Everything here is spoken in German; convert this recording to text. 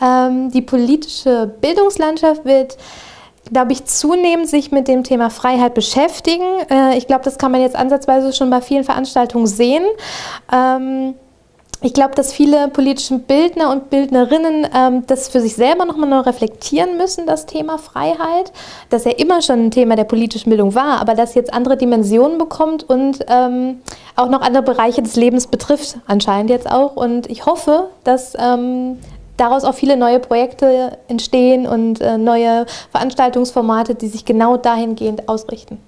Ähm, die politische Bildungslandschaft wird glaube ich, zunehmend sich mit dem Thema Freiheit beschäftigen. Äh, ich glaube, das kann man jetzt ansatzweise schon bei vielen Veranstaltungen sehen. Ähm, ich glaube, dass viele politische Bildner und Bildnerinnen ähm, das für sich selber nochmal neu reflektieren müssen, das Thema Freiheit, das ja immer schon ein Thema der politischen Bildung war, aber das jetzt andere Dimensionen bekommt und auch noch andere Bereiche des Lebens betrifft, anscheinend jetzt auch. Und ich hoffe, dass daraus auch viele neue Projekte entstehen und äh, neue Veranstaltungsformate, die sich genau dahingehend ausrichten.